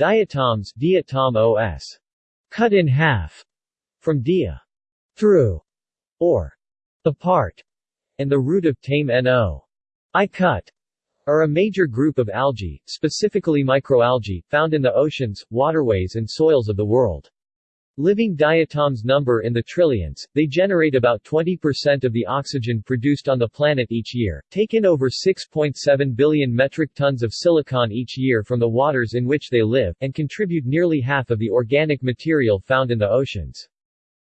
Diatoms diatomos. Cut in half. From dia. Through. Or. Apart. And the root of temno. I cut are a major group of algae, specifically microalgae, found in the oceans, waterways and soils of the world. Living diatoms number in the trillions, they generate about 20% of the oxygen produced on the planet each year, take in over 6.7 billion metric tons of silicon each year from the waters in which they live, and contribute nearly half of the organic material found in the oceans.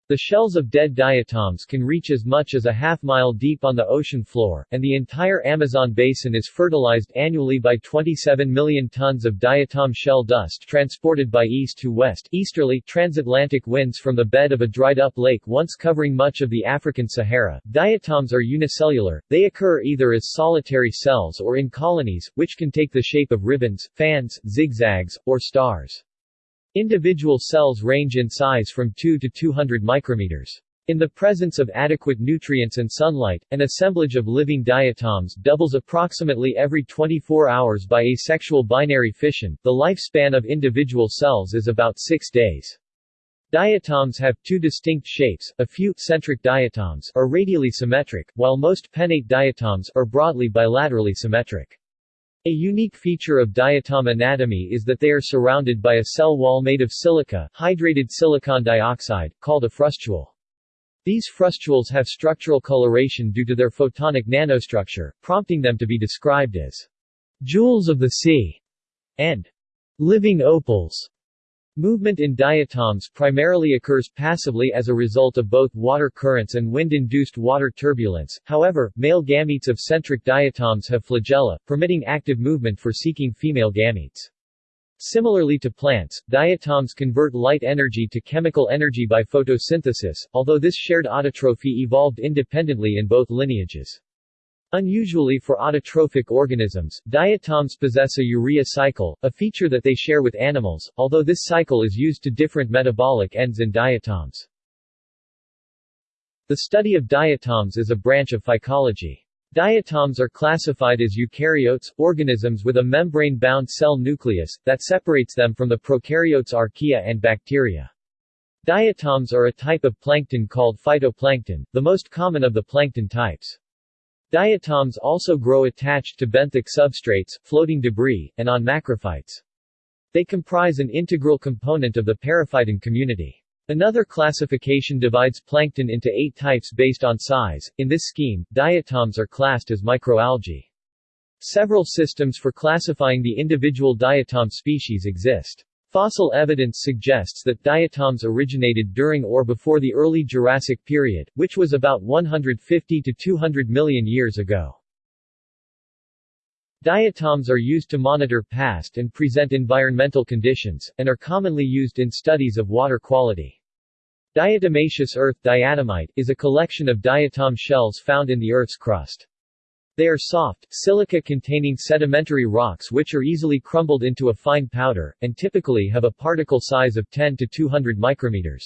The shells of dead diatoms can reach as much as a half mile deep on the ocean floor, and the entire Amazon basin is fertilized annually by 27 million tons of diatom shell dust transported by east to west easterly transatlantic winds from the bed of a dried-up lake once covering much of the African Sahara. Diatoms are unicellular, they occur either as solitary cells or in colonies, which can take the shape of ribbons, fans, zigzags, or stars. Individual cells range in size from 2 to 200 micrometers. In the presence of adequate nutrients and sunlight, an assemblage of living diatoms doubles approximately every 24 hours by asexual binary fission. The lifespan of individual cells is about 6 days. Diatoms have two distinct shapes, a few centric diatoms are radially symmetric, while most pennate diatoms are broadly bilaterally symmetric. A unique feature of diatom anatomy is that they are surrounded by a cell wall made of silica, hydrated silicon dioxide, called a frustule. These frustules have structural coloration due to their photonic nanostructure, prompting them to be described as jewels of the sea and living opals. Movement in diatoms primarily occurs passively as a result of both water currents and wind-induced water turbulence, however, male gametes of centric diatoms have flagella, permitting active movement for seeking female gametes. Similarly to plants, diatoms convert light energy to chemical energy by photosynthesis, although this shared autotrophy evolved independently in both lineages. Unusually for autotrophic organisms, diatoms possess a urea cycle, a feature that they share with animals, although this cycle is used to different metabolic ends in diatoms. The study of diatoms is a branch of phycology. Diatoms are classified as eukaryotes, organisms with a membrane-bound cell nucleus, that separates them from the prokaryotes archaea and bacteria. Diatoms are a type of plankton called phytoplankton, the most common of the plankton types. Diatoms also grow attached to benthic substrates, floating debris, and on macrophytes. They comprise an integral component of the periphyton community. Another classification divides plankton into eight types based on size. In this scheme, diatoms are classed as microalgae. Several systems for classifying the individual diatom species exist. Fossil evidence suggests that diatoms originated during or before the early Jurassic period, which was about 150 to 200 million years ago. Diatoms are used to monitor past and present environmental conditions, and are commonly used in studies of water quality. Diatomaceous earth diatomite is a collection of diatom shells found in the Earth's crust. They are soft, silica-containing sedimentary rocks which are easily crumbled into a fine powder, and typically have a particle size of 10 to 200 micrometers.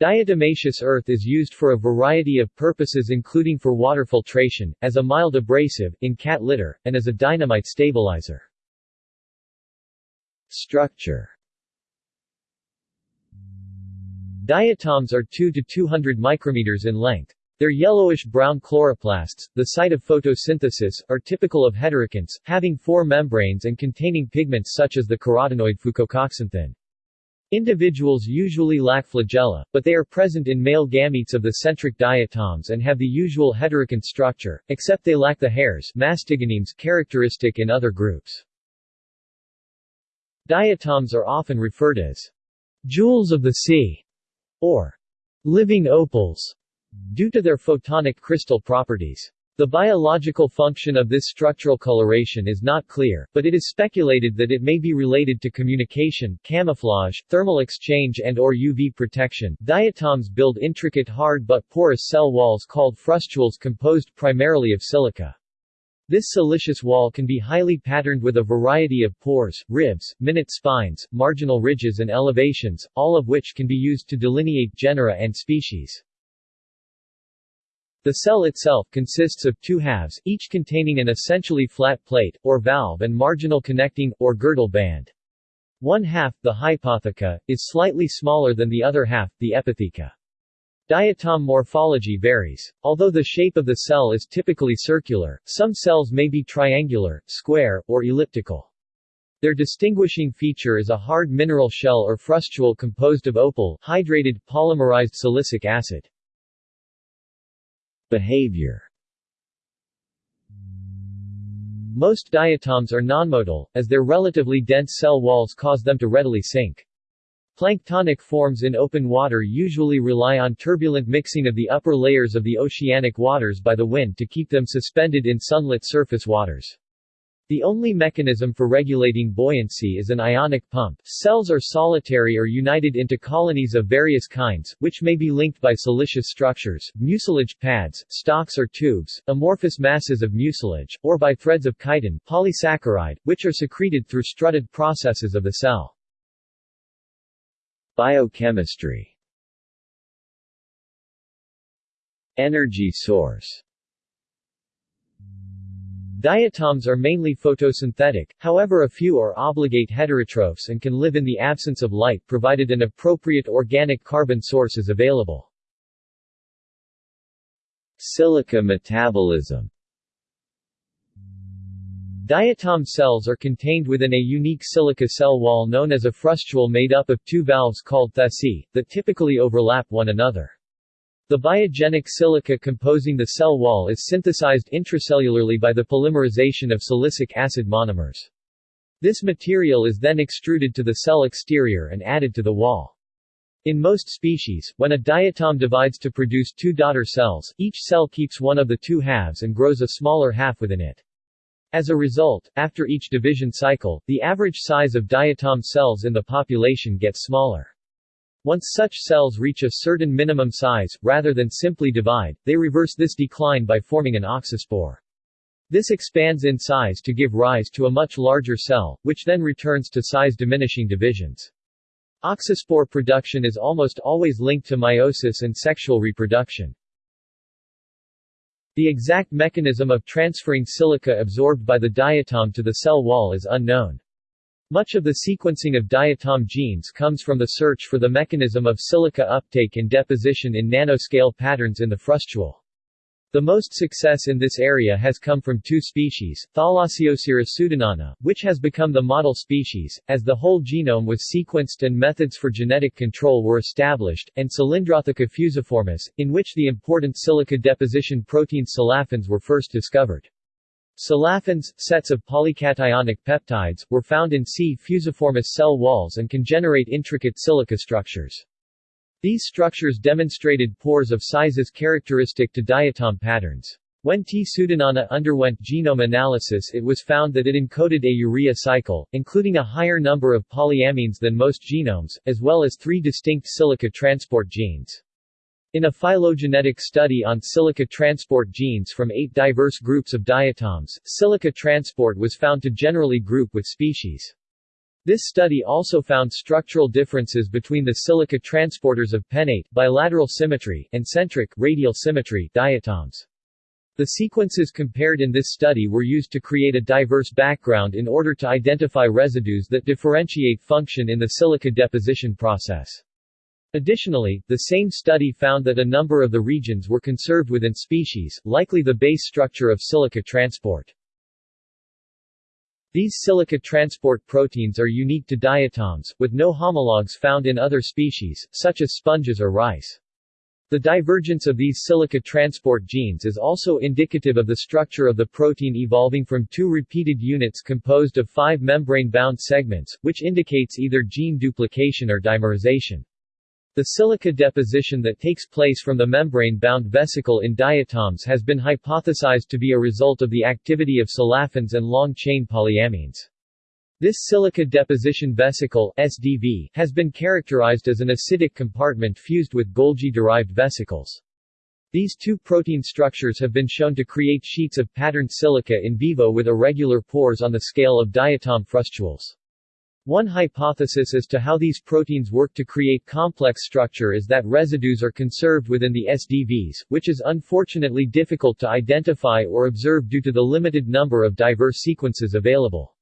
Diatomaceous earth is used for a variety of purposes including for water filtration, as a mild abrasive, in cat litter, and as a dynamite stabilizer. Structure Diatoms are 2 to 200 micrometers in length. Their yellowish-brown chloroplasts, the site of photosynthesis, are typical of heterokonts, having four membranes and containing pigments such as the carotenoid fucoxanthin. Individuals usually lack flagella, but they are present in male gametes of the centric diatoms and have the usual heterokont structure, except they lack the hairs mastigonemes characteristic in other groups. Diatoms are often referred as jewels of the sea or living opals due to their photonic crystal properties. The biological function of this structural coloration is not clear, but it is speculated that it may be related to communication, camouflage, thermal exchange and or UV protection. Diatoms build intricate hard but porous cell walls called frustules composed primarily of silica. This siliceous wall can be highly patterned with a variety of pores, ribs, minute spines, marginal ridges and elevations, all of which can be used to delineate genera and species. The cell itself consists of two halves, each containing an essentially flat plate, or valve and marginal connecting, or girdle band. One half, the hypotheca, is slightly smaller than the other half, the epitheca. Diatom morphology varies. Although the shape of the cell is typically circular, some cells may be triangular, square, or elliptical. Their distinguishing feature is a hard mineral shell or frustule composed of opal hydrated, polymerized silicic acid. Behavior Most diatoms are nonmotile, as their relatively dense cell walls cause them to readily sink. Planktonic forms in open water usually rely on turbulent mixing of the upper layers of the oceanic waters by the wind to keep them suspended in sunlit surface waters. The only mechanism for regulating buoyancy is an ionic pump. Cells are solitary or united into colonies of various kinds, which may be linked by siliceous structures, mucilage pads, stalks or tubes, amorphous masses of mucilage, or by threads of chitin polysaccharide, which are secreted through strutted processes of the cell. Biochemistry Energy source Diatoms are mainly photosynthetic, however a few are obligate heterotrophs and can live in the absence of light provided an appropriate organic carbon source is available. Silica metabolism Diatom cells are contained within a unique silica cell wall known as a frustule made up of two valves called thecae, that typically overlap one another. The biogenic silica composing the cell wall is synthesized intracellularly by the polymerization of silicic acid monomers. This material is then extruded to the cell exterior and added to the wall. In most species, when a diatom divides to produce two daughter cells, each cell keeps one of the two halves and grows a smaller half within it. As a result, after each division cycle, the average size of diatom cells in the population gets smaller. Once such cells reach a certain minimum size, rather than simply divide, they reverse this decline by forming an auxospore. This expands in size to give rise to a much larger cell, which then returns to size-diminishing divisions. Auxospore production is almost always linked to meiosis and sexual reproduction. The exact mechanism of transferring silica absorbed by the diatom to the cell wall is unknown. Much of the sequencing of diatom genes comes from the search for the mechanism of silica uptake and deposition in nanoscale patterns in the frustule. The most success in this area has come from two species, Thalassiosira pseudonana, which has become the model species, as the whole genome was sequenced and methods for genetic control were established, and Cylindrotheca fusiformis, in which the important silica deposition protein silaffins were first discovered. Silaffins, sets of polycationic peptides, were found in C. fusiformis cell walls and can generate intricate silica structures. These structures demonstrated pores of sizes characteristic to diatom patterns. When T. pseudonana underwent genome analysis it was found that it encoded a urea cycle, including a higher number of polyamines than most genomes, as well as three distinct silica transport genes. In a phylogenetic study on silica transport genes from eight diverse groups of diatoms, silica transport was found to generally group with species. This study also found structural differences between the silica transporters of pennate bilateral symmetry and centric radial symmetry diatoms. The sequences compared in this study were used to create a diverse background in order to identify residues that differentiate function in the silica deposition process. Additionally, the same study found that a number of the regions were conserved within species, likely the base structure of silica transport. These silica transport proteins are unique to diatoms, with no homologs found in other species, such as sponges or rice. The divergence of these silica transport genes is also indicative of the structure of the protein evolving from two repeated units composed of five membrane-bound segments, which indicates either gene duplication or dimerization. The silica deposition that takes place from the membrane-bound vesicle in diatoms has been hypothesized to be a result of the activity of silaffins and long-chain polyamines. This silica deposition vesicle SDV, has been characterized as an acidic compartment fused with Golgi-derived vesicles. These two protein structures have been shown to create sheets of patterned silica in vivo with irregular pores on the scale of diatom frustules. One hypothesis as to how these proteins work to create complex structure is that residues are conserved within the SDVs, which is unfortunately difficult to identify or observe due to the limited number of diverse sequences available.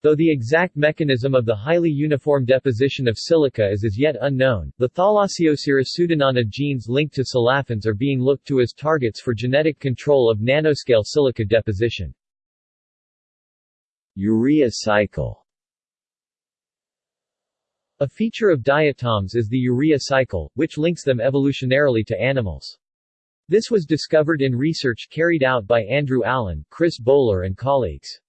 Though the exact mechanism of the highly uniform deposition of silica is as yet unknown, the thalassiosira pseudonana genes linked to silaffins are being looked to as targets for genetic control of nanoscale silica deposition. Urea cycle A feature of diatoms is the urea cycle, which links them evolutionarily to animals. This was discovered in research carried out by Andrew Allen, Chris Bowler and colleagues.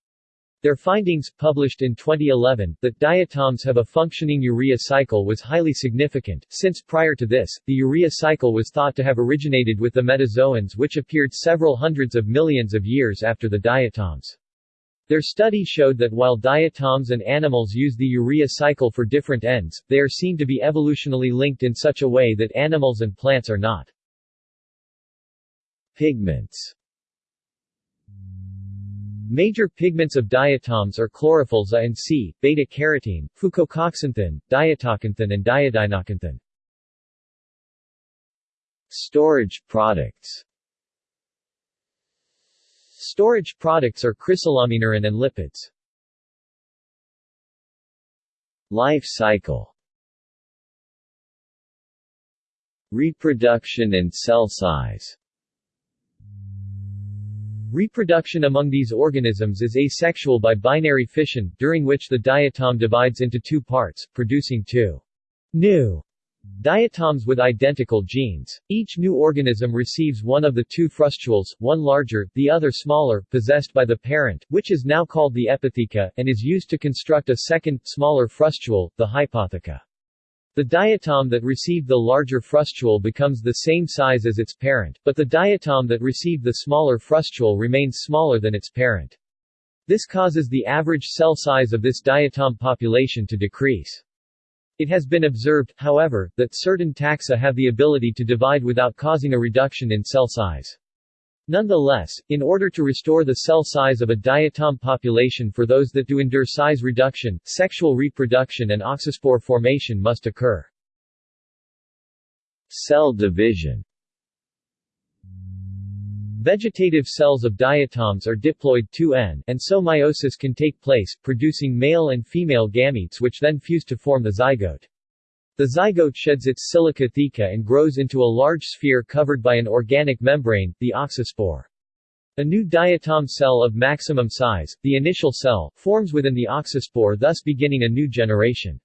Their findings, published in 2011, that diatoms have a functioning urea cycle was highly significant, since prior to this, the urea cycle was thought to have originated with the metazoans which appeared several hundreds of millions of years after the diatoms. Their study showed that while diatoms and animals use the urea cycle for different ends, they are seen to be evolutionally linked in such a way that animals and plants are not. Pigments Major pigments of diatoms are chlorophylls A and C, beta-carotene, fucoxanthin, diatoxanthin and diadinoxanthin. Storage products Storage products are chrysolaminarin and lipids. Life cycle Reproduction and cell size Reproduction among these organisms is asexual by binary fission, during which the diatom divides into two parts, producing two new diatoms with identical genes. Each new organism receives one of the two frustules, one larger, the other smaller, possessed by the parent, which is now called the epitheca, and is used to construct a second, smaller frustule, the hypotheca. The diatom that received the larger frustule becomes the same size as its parent, but the diatom that received the smaller frustule remains smaller than its parent. This causes the average cell size of this diatom population to decrease. It has been observed, however, that certain taxa have the ability to divide without causing a reduction in cell size. Nonetheless, in order to restore the cell size of a diatom population for those that do endure size reduction, sexual reproduction and auxospore formation must occur. Cell division Vegetative cells of diatoms are diploid 2N, and so meiosis can take place, producing male and female gametes which then fuse to form the zygote. The zygote sheds its silica theca and grows into a large sphere covered by an organic membrane, the auxospore. A new diatom cell of maximum size, the initial cell, forms within the auxospore thus beginning a new generation.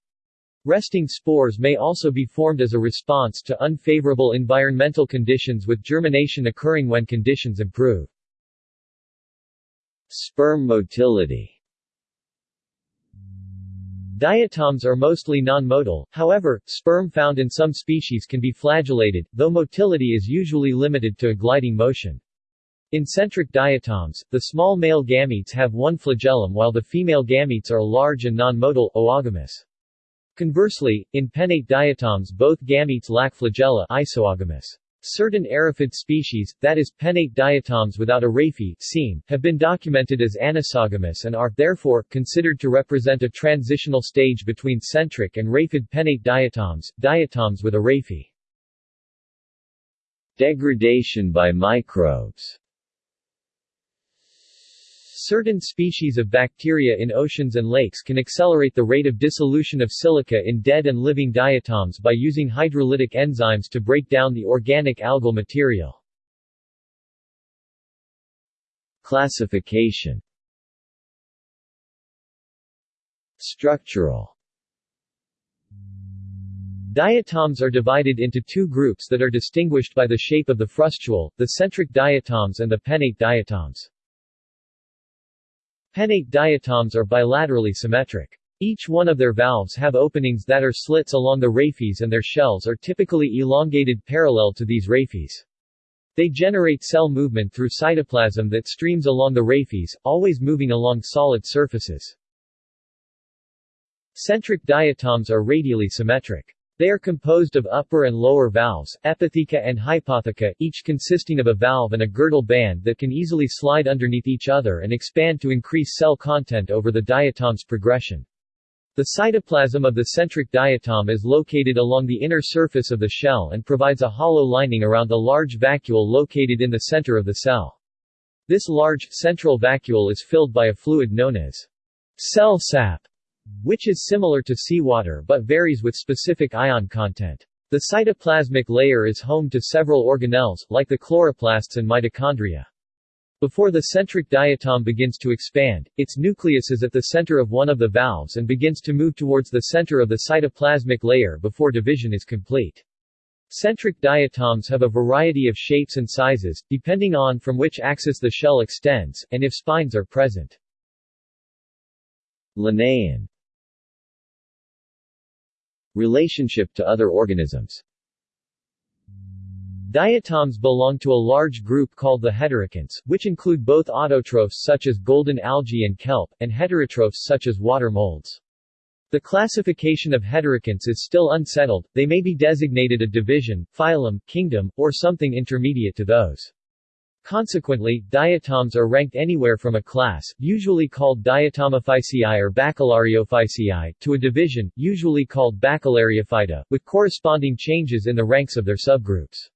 Resting spores may also be formed as a response to unfavorable environmental conditions with germination occurring when conditions improve. Sperm motility Diatoms are mostly non-motile, however, sperm found in some species can be flagellated, though motility is usually limited to a gliding motion. In centric diatoms, the small male gametes have one flagellum while the female gametes are large and non-motile, oogamous. Conversely, in pennate diatoms both gametes lack flagella isogamous. Certain araphid species, that is, pennate diatoms without a raphe seam, have been documented as anisogamous and are, therefore, considered to represent a transitional stage between centric and raphid pennate diatoms, diatoms with a raphe. Degradation by microbes Certain species of bacteria in oceans and lakes can accelerate the rate of dissolution of silica in dead and living diatoms by using hydrolytic enzymes to break down the organic algal material. Classification Structural Diatoms are divided into two groups that are distinguished by the shape of the frustule, the centric diatoms and the pennate diatoms. Pennate diatoms are bilaterally symmetric. Each one of their valves have openings that are slits along the raphes and their shells are typically elongated parallel to these raphes. They generate cell movement through cytoplasm that streams along the raphes, always moving along solid surfaces. Centric diatoms are radially symmetric. They are composed of upper and lower valves, epitheca and hypotheca, each consisting of a valve and a girdle band that can easily slide underneath each other and expand to increase cell content over the diatom's progression. The cytoplasm of the centric diatom is located along the inner surface of the shell and provides a hollow lining around the large vacuole located in the center of the cell. This large, central vacuole is filled by a fluid known as cell sap, which is similar to seawater but varies with specific ion content. The cytoplasmic layer is home to several organelles, like the chloroplasts and mitochondria. Before the centric diatom begins to expand, its nucleus is at the center of one of the valves and begins to move towards the center of the cytoplasmic layer before division is complete. Centric diatoms have a variety of shapes and sizes, depending on from which axis the shell extends, and if spines are present. Linnaean Relationship to other organisms Diatoms belong to a large group called the heterokonts, which include both autotrophs such as golden algae and kelp, and heterotrophs such as water molds. The classification of heterokonts is still unsettled, they may be designated a division, phylum, kingdom, or something intermediate to those. Consequently, diatoms are ranked anywhere from a class, usually called Diatomophyceae or Bacillariophyceae, to a division, usually called Bacillariophyta, with corresponding changes in the ranks of their subgroups.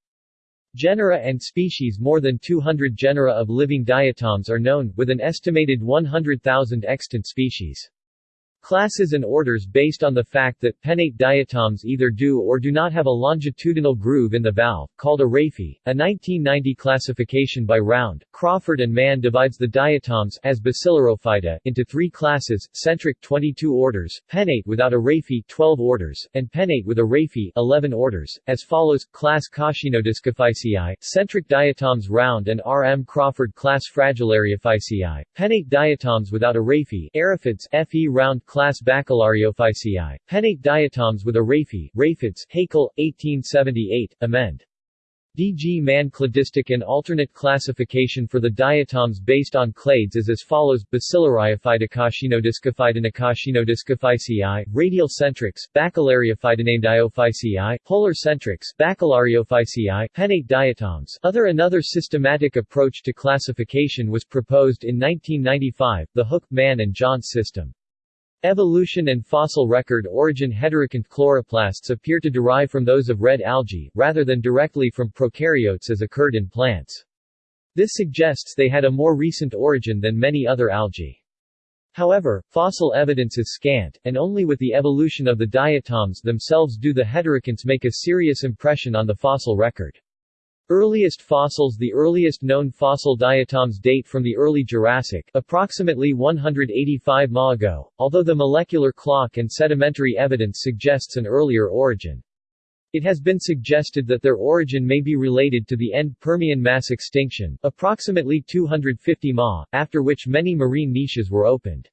Genera and species More than 200 genera of living diatoms are known, with an estimated 100,000 extant species. Classes and orders based on the fact that pennate diatoms either do or do not have a longitudinal groove in the valve, called a raphe. A 1990 classification by Round, Crawford and Mann divides the diatoms as Bacillariophyta into three classes, centric 22 orders, pennate without a raphe 12 orders, and pennate with a raphe 11 orders, as follows, class Coscinodiscophyceae, centric diatoms Round and R. M. Crawford class Fragilariophyceae, pennate diatoms without a raphe, Araphids F. E. Round class Bacillariophyceae, pennate diatoms with a raphe, Raphids, Haeckel, 1878, amend. D. G. Mann cladistic and alternate classification for the diatoms based on clades is as follows Bacillariophytocauchinodiscophytonocauchinodiscophyceae, radial centrics, Bacillariophytonamediophyceae, polar centrics, Bacillariophyceae, pennate diatoms. Other Another systematic approach to classification was proposed in 1995, the Hook, Mann and Johns system. Evolution and fossil record origin heterokont chloroplasts appear to derive from those of red algae, rather than directly from prokaryotes as occurred in plants. This suggests they had a more recent origin than many other algae. However, fossil evidence is scant, and only with the evolution of the diatoms themselves do the heterokonts make a serious impression on the fossil record. Earliest fossils The earliest known fossil diatoms date from the early Jurassic, approximately 185 ma ago, although the molecular clock and sedimentary evidence suggests an earlier origin. It has been suggested that their origin may be related to the end Permian mass extinction, approximately 250 ma, after which many marine niches were opened.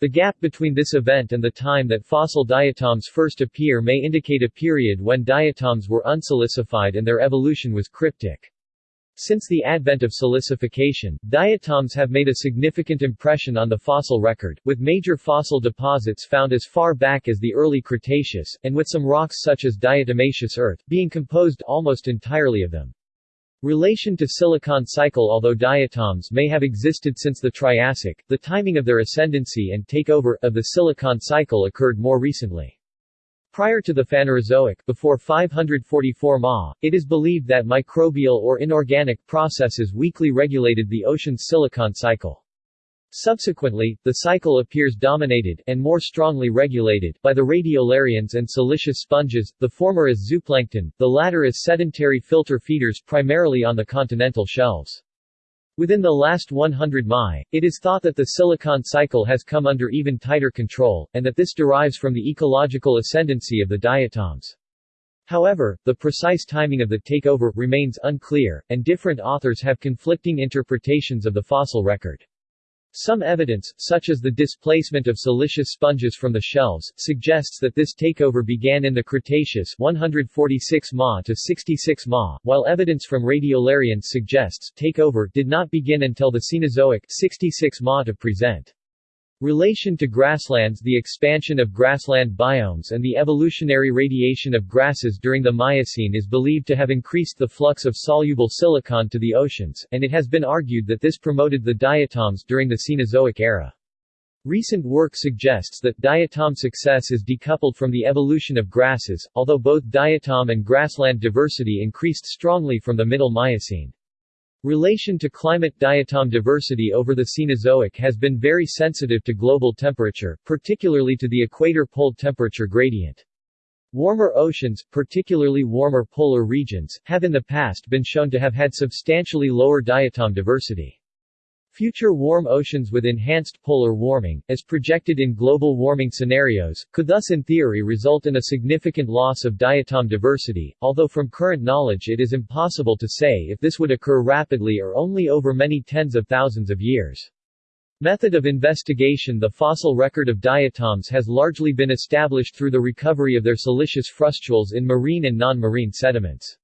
The gap between this event and the time that fossil diatoms first appear may indicate a period when diatoms were unsilicified and their evolution was cryptic. Since the advent of silicification, diatoms have made a significant impression on the fossil record, with major fossil deposits found as far back as the early Cretaceous, and with some rocks such as diatomaceous earth, being composed almost entirely of them. Relation to silicon cycle Although diatoms may have existed since the Triassic, the timing of their ascendancy and takeover of the silicon cycle occurred more recently. Prior to the Phanerozoic, before 544 Ma, it is believed that microbial or inorganic processes weakly regulated the ocean's silicon cycle. Subsequently, the cycle appears dominated, and more strongly regulated, by the radiolarians and siliceous sponges, the former as zooplankton, the latter as sedentary filter feeders primarily on the continental shelves. Within the last 100 mi, it is thought that the silicon cycle has come under even tighter control, and that this derives from the ecological ascendancy of the diatoms. However, the precise timing of the takeover remains unclear, and different authors have conflicting interpretations of the fossil record. Some evidence, such as the displacement of siliceous sponges from the shelves, suggests that this takeover began in the Cretaceous 146 ma to 66 ma, while evidence from radiolarians suggests takeover did not begin until the Cenozoic 66 ma to present. Relation to grasslands The expansion of grassland biomes and the evolutionary radiation of grasses during the Miocene is believed to have increased the flux of soluble silicon to the oceans, and it has been argued that this promoted the diatoms during the Cenozoic era. Recent work suggests that diatom success is decoupled from the evolution of grasses, although both diatom and grassland diversity increased strongly from the Middle Miocene. Relation to climate diatom diversity over the Cenozoic has been very sensitive to global temperature, particularly to the equator pole temperature gradient. Warmer oceans, particularly warmer polar regions, have in the past been shown to have had substantially lower diatom diversity. Future warm oceans with enhanced polar warming, as projected in global warming scenarios, could thus in theory result in a significant loss of diatom diversity, although from current knowledge it is impossible to say if this would occur rapidly or only over many tens of thousands of years. Method of investigation The fossil record of diatoms has largely been established through the recovery of their siliceous frustules in marine and non-marine sediments.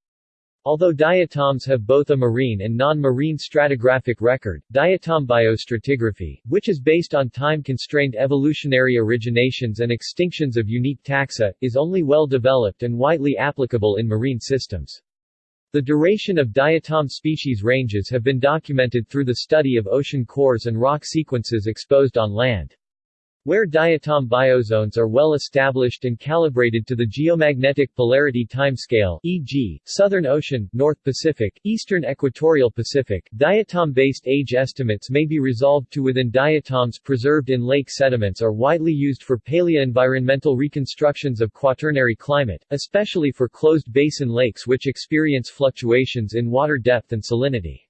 Although diatoms have both a marine and non-marine stratigraphic record, diatom biostratigraphy, which is based on time-constrained evolutionary originations and extinctions of unique taxa, is only well developed and widely applicable in marine systems. The duration of diatom species ranges have been documented through the study of ocean cores and rock sequences exposed on land. Where diatom biozones are well established and calibrated to the geomagnetic polarity timescale e.g., Southern Ocean, North Pacific, Eastern Equatorial Pacific, diatom-based age estimates may be resolved to within diatoms preserved in lake sediments are widely used for paleoenvironmental reconstructions of quaternary climate, especially for closed basin lakes which experience fluctuations in water depth and salinity.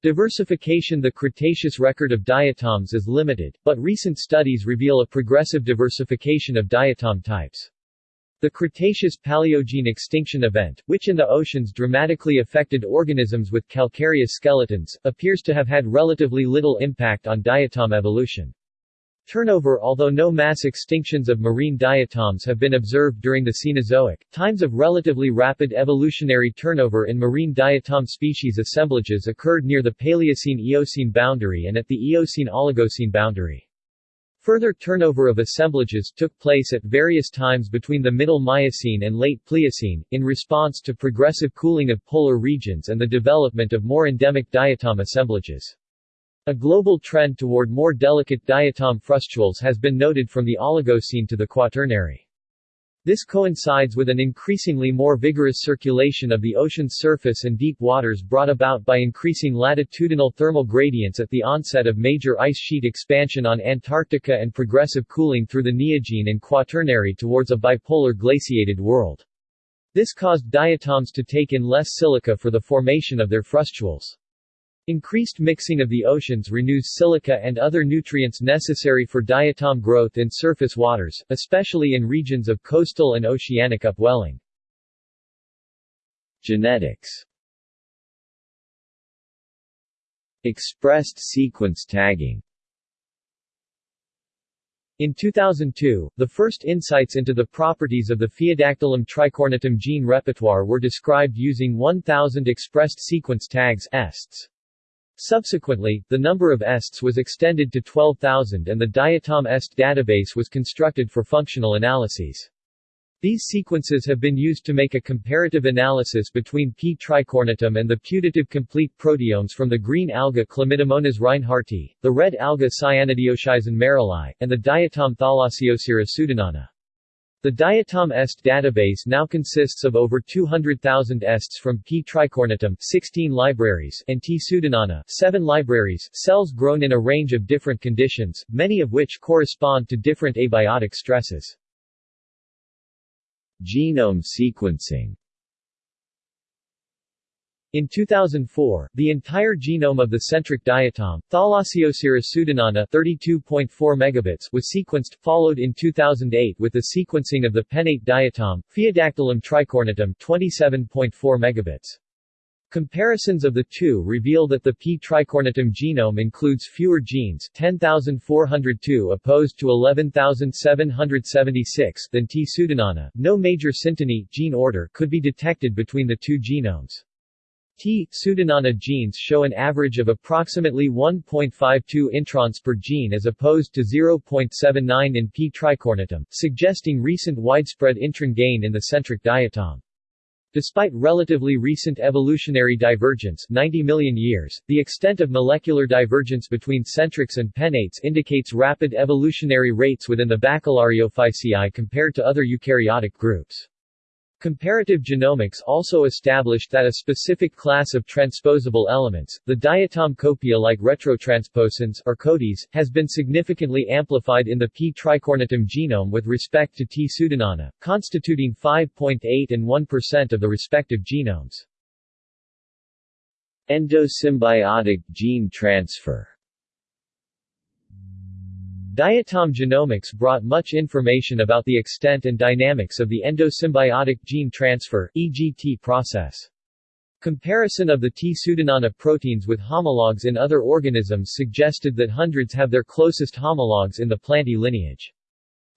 Diversification The Cretaceous record of diatoms is limited, but recent studies reveal a progressive diversification of diatom types. The Cretaceous-Paleogene extinction event, which in the oceans dramatically affected organisms with calcareous skeletons, appears to have had relatively little impact on diatom evolution. Turnover Although no mass extinctions of marine diatoms have been observed during the Cenozoic, times of relatively rapid evolutionary turnover in marine diatom species assemblages occurred near the Paleocene-Eocene boundary and at the Eocene-Oligocene boundary. Further turnover of assemblages took place at various times between the Middle Miocene and Late Pliocene, in response to progressive cooling of polar regions and the development of more endemic diatom assemblages. A global trend toward more delicate diatom frustules has been noted from the Oligocene to the Quaternary. This coincides with an increasingly more vigorous circulation of the ocean's surface and deep waters brought about by increasing latitudinal thermal gradients at the onset of major ice sheet expansion on Antarctica and progressive cooling through the Neogene and Quaternary towards a bipolar glaciated world. This caused diatoms to take in less silica for the formation of their frustules. Increased mixing of the oceans renews silica and other nutrients necessary for diatom growth in surface waters, especially in regions of coastal and oceanic upwelling. Genetics Expressed sequence tagging in 2002, the first insights into the properties of the Phaeodactylum tricornutum gene repertoire were described using 1000 expressed sequence tags ESTs. Subsequently, the number of ESTs was extended to 12,000 and the Diatom EST database was constructed for functional analyses. These sequences have been used to make a comparative analysis between P. tricornutum and the putative complete proteomes from the green alga Chlamydomonas reinhardti, the red alga Cyanidioschyzon merrillii, and the diatom Thalassiosira pseudonana. The Diatom EST database now consists of over 200,000 ESTs from P. tricornutum 16 libraries and T. pseudonana 7 libraries, cells grown in a range of different conditions, many of which correspond to different abiotic stresses. Genome sequencing in 2004, the entire genome of the centric diatom, Thalassiosira pseudonana 32.4 megabits was sequenced, followed in 2008 with the sequencing of the pennate diatom, Phaeodactylum tricornutum 27.4 megabits. Comparisons of the two reveal that the P. tricornutum genome includes fewer genes 10,402 opposed to 11,776 than T. pseudonana. No major synteny gene order could be detected between the two genomes. T. pseudonana genes show an average of approximately 1.52 introns per gene as opposed to 0.79 in P. tricornutum, suggesting recent widespread intron gain in the centric diatom. Despite relatively recent evolutionary divergence 90 million years, the extent of molecular divergence between centrics and pennates indicates rapid evolutionary rates within the Bacillariophyceae compared to other eukaryotic groups. Comparative genomics also established that a specific class of transposable elements, the diatom copia-like retrotransposons or CoDis, has been significantly amplified in the P. tricornutum genome with respect to T. pseudonana, constituting 5.8 and 1% of the respective genomes. Endosymbiotic gene transfer Diatom genomics brought much information about the extent and dynamics of the endosymbiotic gene transfer EGT process. Comparison of the T. pseudonana proteins with homologs in other organisms suggested that hundreds have their closest homologs in the Plantae lineage.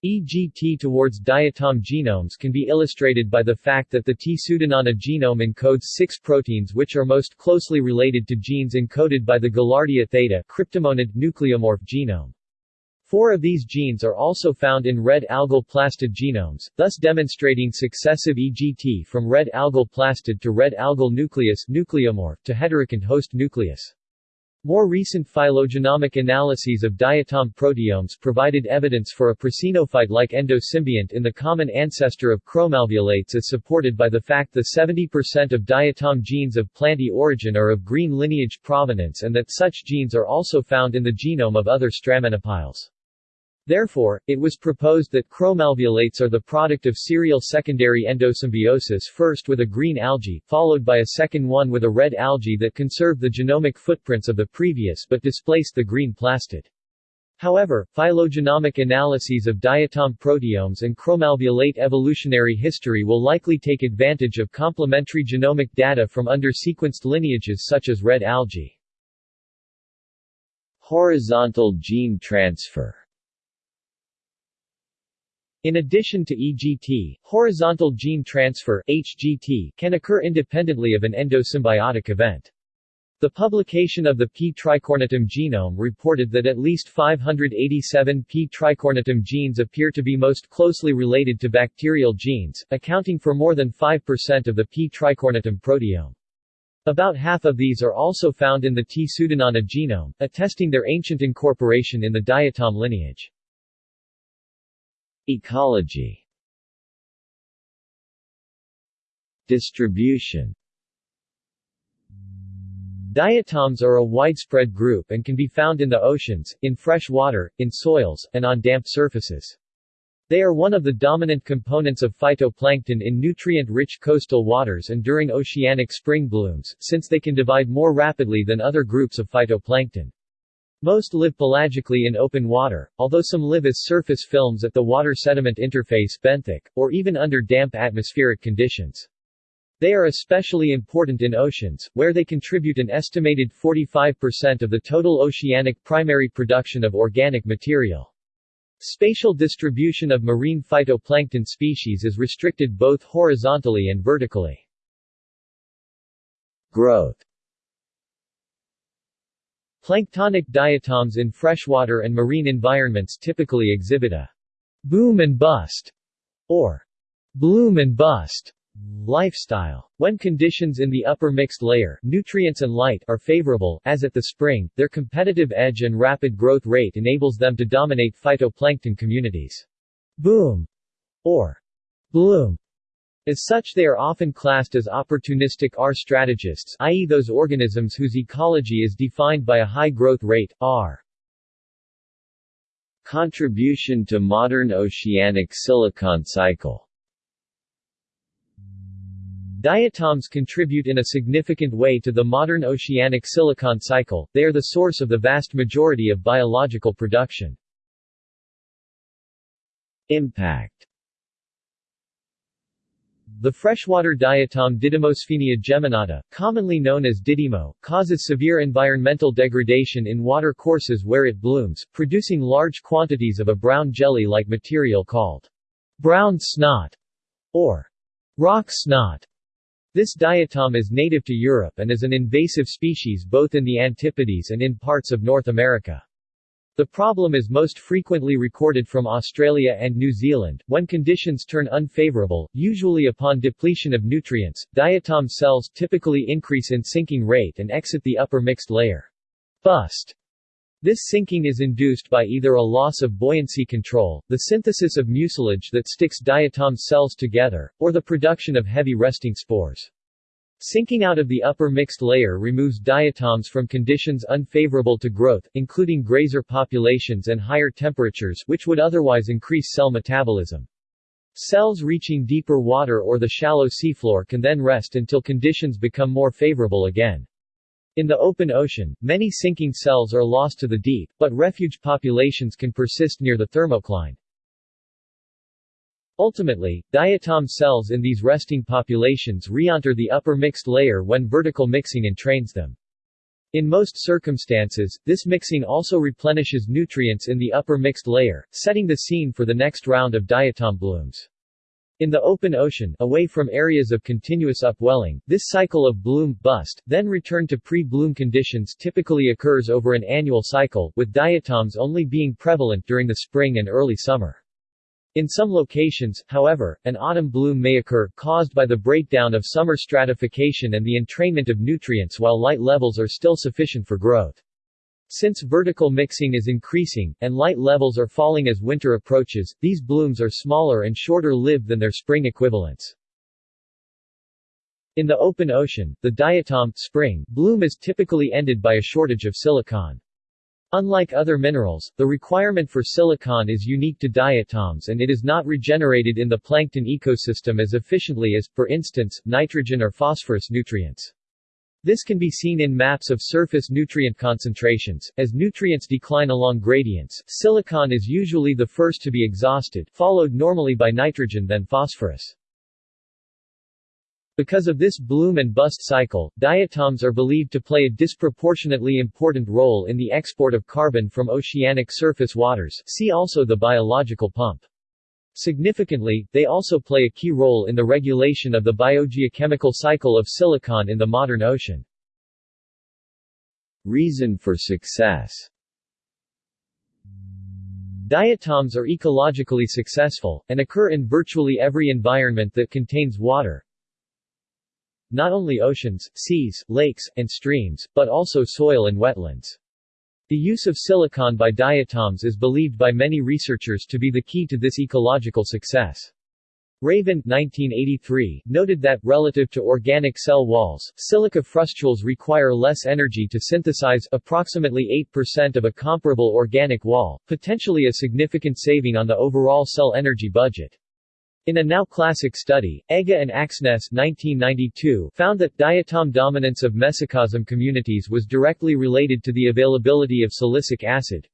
EGT towards diatom genomes can be illustrated by the fact that the T. pseudonana genome encodes six proteins which are most closely related to genes encoded by the Guillardia theta cryptomonad nucleomorph genome. Four of these genes are also found in red algal plastid genomes, thus demonstrating successive EGT from red algal plastid to red algal nucleus nucleomorph to heterokont host nucleus. More recent phylogenomic analyses of diatom proteomes provided evidence for a prasinophyte-like endosymbiont in the common ancestor of chromalveolates as supported by the fact that 70% of diatom genes of Plantae origin are of green lineage provenance and that such genes are also found in the genome of other Stramenopiles. Therefore, it was proposed that chromalveolates are the product of serial secondary endosymbiosis first with a green algae, followed by a second one with a red algae that conserved the genomic footprints of the previous but displaced the green plastid. However, phylogenomic analyses of diatom proteomes and chromalveolate evolutionary history will likely take advantage of complementary genomic data from under-sequenced lineages such as red algae. Horizontal gene transfer in addition to EGT, horizontal gene transfer HGT can occur independently of an endosymbiotic event. The publication of the P. tricornutum genome reported that at least 587 P. tricornutum genes appear to be most closely related to bacterial genes, accounting for more than 5% of the P. tricornutum proteome. About half of these are also found in the T. pseudonana genome, attesting their ancient incorporation in the diatom lineage. Ecology Distribution Diatoms are a widespread group and can be found in the oceans, in fresh water, in soils, and on damp surfaces. They are one of the dominant components of phytoplankton in nutrient-rich coastal waters and during oceanic spring blooms, since they can divide more rapidly than other groups of phytoplankton. Most live pelagically in open water, although some live as surface films at the water-sediment interface benthic, or even under damp atmospheric conditions. They are especially important in oceans, where they contribute an estimated 45% of the total oceanic primary production of organic material. Spatial distribution of marine phytoplankton species is restricted both horizontally and vertically. Growth Planktonic diatoms in freshwater and marine environments typically exhibit a boom and bust or bloom and bust lifestyle. When conditions in the upper mixed layer nutrients and light are favorable, as at the spring, their competitive edge and rapid growth rate enables them to dominate phytoplankton communities. Boom or bloom as such they are often classed as opportunistic R strategists i.e. those organisms whose ecology is defined by a high growth rate, R. Contribution to modern oceanic silicon cycle Diatoms contribute in a significant way to the modern oceanic silicon cycle, they are the source of the vast majority of biological production. Impact the freshwater diatom Didymosphenia geminata, commonly known as didymo, causes severe environmental degradation in water courses where it blooms, producing large quantities of a brown jelly-like material called brown snot or rock snot. This diatom is native to Europe and is an invasive species both in the Antipodes and in parts of North America. The problem is most frequently recorded from Australia and New Zealand. When conditions turn unfavorable, usually upon depletion of nutrients, diatom cells typically increase in sinking rate and exit the upper mixed layer. Bust This sinking is induced by either a loss of buoyancy control, the synthesis of mucilage that sticks diatom cells together, or the production of heavy resting spores. Sinking out of the upper mixed layer removes diatoms from conditions unfavorable to growth, including grazer populations and higher temperatures which would otherwise increase cell metabolism. Cells reaching deeper water or the shallow seafloor can then rest until conditions become more favorable again. In the open ocean, many sinking cells are lost to the deep, but refuge populations can persist near the thermocline. Ultimately, diatom cells in these resting populations re-enter the upper mixed layer when vertical mixing entrains them. In most circumstances, this mixing also replenishes nutrients in the upper mixed layer, setting the scene for the next round of diatom blooms. In the open ocean, away from areas of continuous upwelling, this cycle of bloom-bust, then return to pre-bloom conditions typically occurs over an annual cycle, with diatoms only being prevalent during the spring and early summer. In some locations, however, an autumn bloom may occur, caused by the breakdown of summer stratification and the entrainment of nutrients while light levels are still sufficient for growth. Since vertical mixing is increasing, and light levels are falling as winter approaches, these blooms are smaller and shorter lived than their spring equivalents. In the open ocean, the diatom spring bloom is typically ended by a shortage of silicon. Unlike other minerals, the requirement for silicon is unique to diatoms and it is not regenerated in the plankton ecosystem as efficiently as, for instance, nitrogen or phosphorus nutrients. This can be seen in maps of surface nutrient concentrations. As nutrients decline along gradients, silicon is usually the first to be exhausted, followed normally by nitrogen then phosphorus. Because of this bloom and bust cycle, diatoms are believed to play a disproportionately important role in the export of carbon from oceanic surface waters see also the biological pump. Significantly, they also play a key role in the regulation of the biogeochemical cycle of silicon in the modern ocean. Reason for success Diatoms are ecologically successful, and occur in virtually every environment that contains water. Not only oceans, seas, lakes, and streams, but also soil and wetlands. The use of silicon by diatoms is believed by many researchers to be the key to this ecological success. Raven 1983, noted that, relative to organic cell walls, silica frustules require less energy to synthesize approximately 8% of a comparable organic wall, potentially a significant saving on the overall cell energy budget. In a now classic study, Egge and Aksnes 1992 found that diatom dominance of mesocosm communities was directly related to the availability of silicic acid.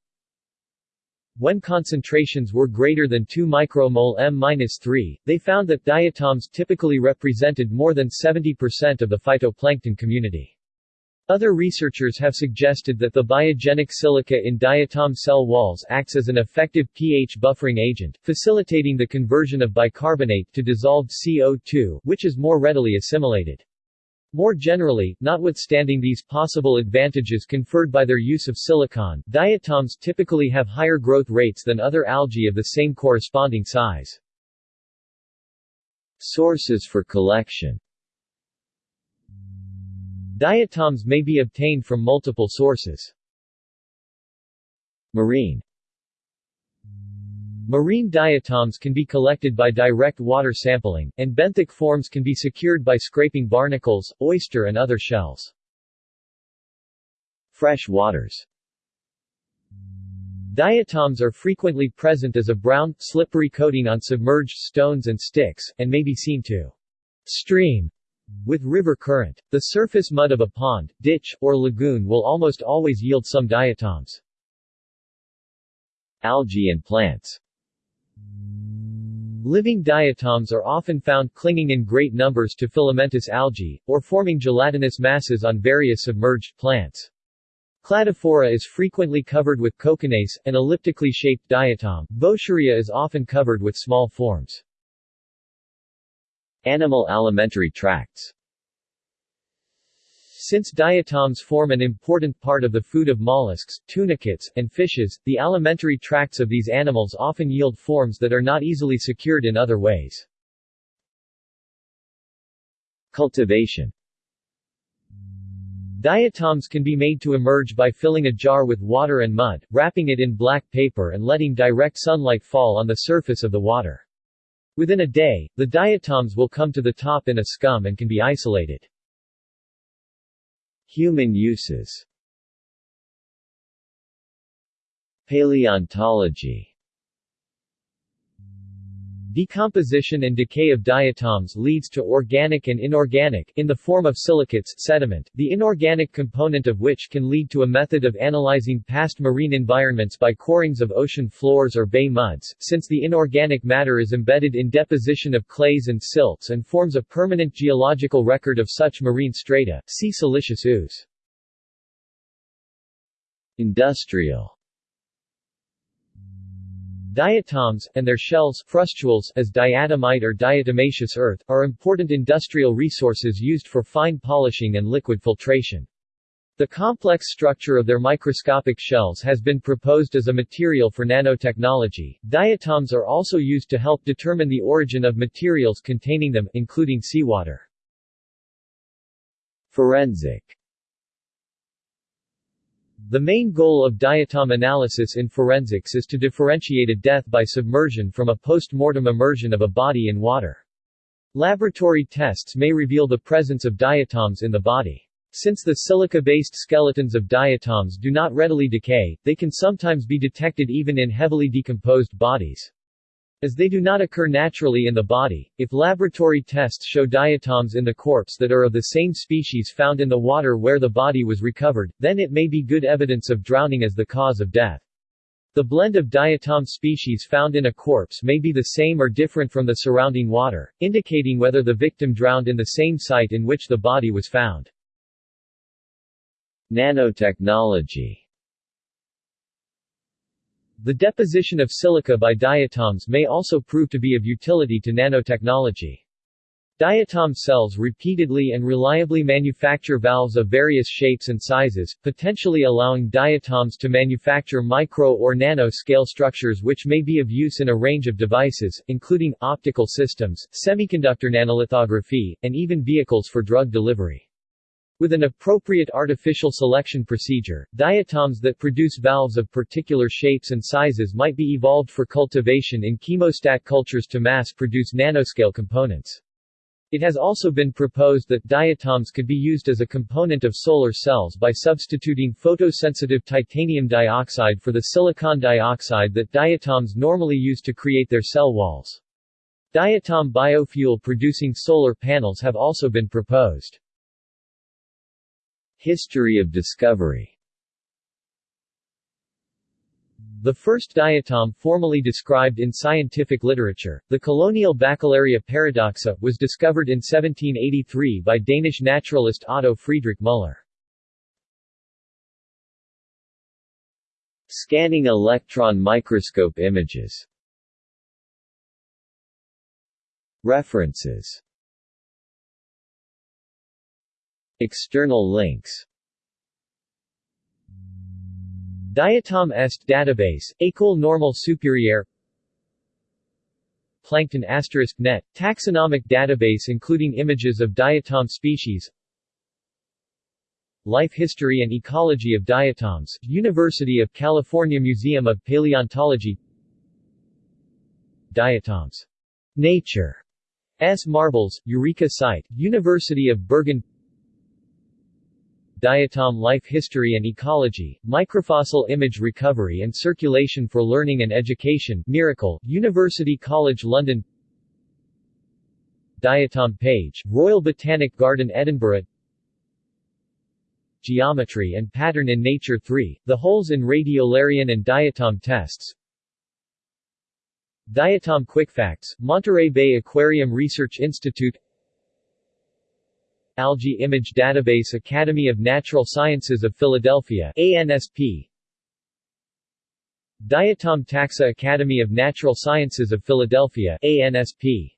When concentrations were greater than 2 micromole M-3, they found that diatoms typically represented more than 70% of the phytoplankton community. Other researchers have suggested that the biogenic silica in diatom cell walls acts as an effective pH buffering agent, facilitating the conversion of bicarbonate to dissolved CO2, which is more readily assimilated. More generally, notwithstanding these possible advantages conferred by their use of silicon, diatoms typically have higher growth rates than other algae of the same corresponding size. Sources for collection Diatoms may be obtained from multiple sources. Marine Marine diatoms can be collected by direct water sampling, and benthic forms can be secured by scraping barnacles, oyster and other shells. Fresh waters Diatoms are frequently present as a brown, slippery coating on submerged stones and sticks, and may be seen to stream with river current. The surface mud of a pond, ditch, or lagoon will almost always yield some diatoms. Algae and plants Living diatoms are often found clinging in great numbers to filamentous algae, or forming gelatinous masses on various submerged plants. Cladophora is frequently covered with Cocconeis, an elliptically shaped diatom. Vaucheria is often covered with small forms. Animal alimentary tracts Since diatoms form an important part of the food of mollusks, tunicates, and fishes, the alimentary tracts of these animals often yield forms that are not easily secured in other ways. Cultivation Diatoms can be made to emerge by filling a jar with water and mud, wrapping it in black paper and letting direct sunlight fall on the surface of the water. Within a day, the diatoms will come to the top in a scum and can be isolated. Human uses Paleontology Decomposition and decay of diatoms leads to organic and inorganic in the form of silicates sediment, the inorganic component of which can lead to a method of analyzing past marine environments by corings of ocean floors or bay muds, since the inorganic matter is embedded in deposition of clays and silts and forms a permanent geological record of such marine strata. See siliceous ooze. Industrial Diatoms, and their shells frustules, as diatomite or diatomaceous earth, are important industrial resources used for fine polishing and liquid filtration. The complex structure of their microscopic shells has been proposed as a material for nanotechnology. Diatoms are also used to help determine the origin of materials containing them, including seawater. Forensic the main goal of diatom analysis in forensics is to differentiate a death by submersion from a post-mortem immersion of a body in water. Laboratory tests may reveal the presence of diatoms in the body. Since the silica-based skeletons of diatoms do not readily decay, they can sometimes be detected even in heavily decomposed bodies. As they do not occur naturally in the body, if laboratory tests show diatoms in the corpse that are of the same species found in the water where the body was recovered, then it may be good evidence of drowning as the cause of death. The blend of diatom species found in a corpse may be the same or different from the surrounding water, indicating whether the victim drowned in the same site in which the body was found. Nanotechnology the deposition of silica by diatoms may also prove to be of utility to nanotechnology. Diatom cells repeatedly and reliably manufacture valves of various shapes and sizes, potentially allowing diatoms to manufacture micro or nano-scale structures which may be of use in a range of devices, including optical systems, semiconductor nanolithography, and even vehicles for drug delivery. With an appropriate artificial selection procedure, diatoms that produce valves of particular shapes and sizes might be evolved for cultivation in chemostat cultures to mass-produce nanoscale components. It has also been proposed that diatoms could be used as a component of solar cells by substituting photosensitive titanium dioxide for the silicon dioxide that diatoms normally use to create their cell walls. Diatom biofuel producing solar panels have also been proposed. History of discovery. The first diatom formally described in scientific literature, the colonial Bacillaria paradoxa, was discovered in 1783 by Danish naturalist Otto Friedrich Müller. Scanning electron microscope images. References External links Diatom Est database, École Normale Supérieure Plankton asterisk net, taxonomic database including images of diatom species Life History and Ecology of Diatoms, University of California Museum of Paleontology Diatoms. Nature. S. Marbles, Eureka Site, University of Bergen Diatom Life History and Ecology, Microfossil Image Recovery and Circulation for Learning and Education Miracle, University College London. Diatom page, Royal Botanic Garden Edinburgh. Geometry and Pattern in Nature 3, The Holes in Radiolarian and Diatom Tests. Diatom Quickfacts, Monterey Bay Aquarium Research Institute Algae Image Database Academy of Natural Sciences of Philadelphia ANSP Diatom Taxa Academy of Natural Sciences of Philadelphia ANSP